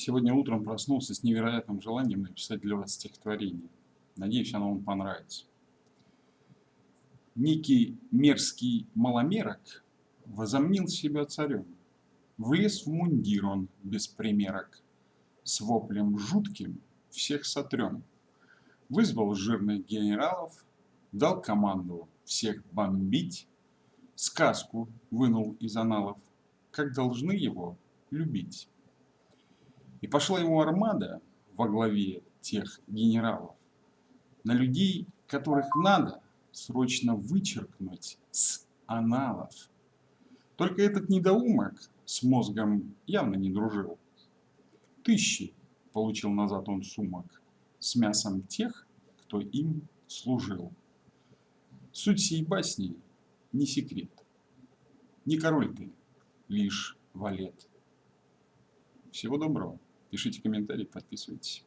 Сегодня утром проснулся с невероятным желанием написать для вас стихотворение. Надеюсь, оно вам понравится. Некий мерзкий маломерок возомнил себя царем. Влез в мундир он без примерок, С воплем жутким всех сотрем. Вызвал жирных генералов, Дал команду всех бомбить, Сказку вынул из аналов, Как должны его любить. И пошла ему армада во главе тех генералов на людей, которых надо срочно вычеркнуть с аналов. Только этот недоумок с мозгом явно не дружил. Тысячи получил назад он сумок с мясом тех, кто им служил. Суть сей басни не секрет. Не король ты, лишь валет. Всего доброго. Пишите комментарии, подписывайтесь.